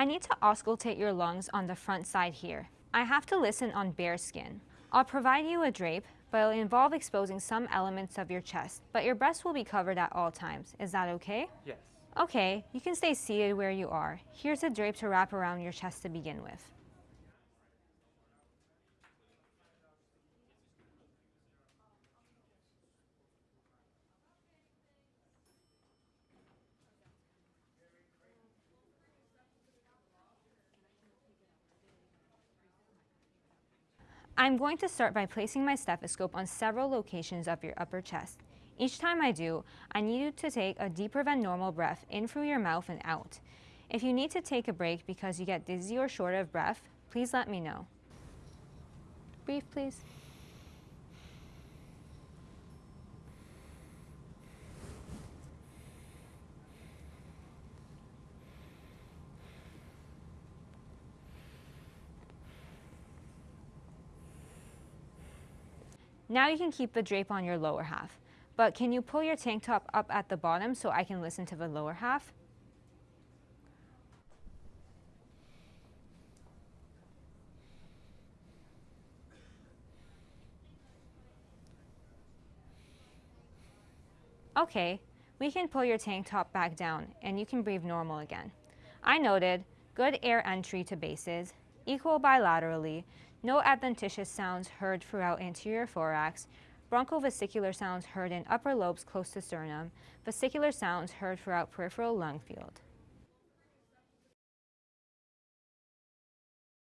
I need to auscultate your lungs on the front side here. I have to listen on bare skin. I'll provide you a drape, but it'll involve exposing some elements of your chest, but your breast will be covered at all times. Is that okay? Yes. Okay, you can stay seated where you are. Here's a drape to wrap around your chest to begin with. I'm going to start by placing my stethoscope on several locations of your upper chest. Each time I do, I need you to take a deeper than normal breath in through your mouth and out. If you need to take a break because you get dizzy or short of breath, please let me know. Breathe, please. Now you can keep the drape on your lower half, but can you pull your tank top up at the bottom so I can listen to the lower half? Okay, we can pull your tank top back down and you can breathe normal again. I noted good air entry to bases, equal bilaterally, no adventitious sounds heard throughout anterior thorax, bronchovesicular sounds heard in upper lobes close to sternum, vesicular sounds heard throughout peripheral lung field.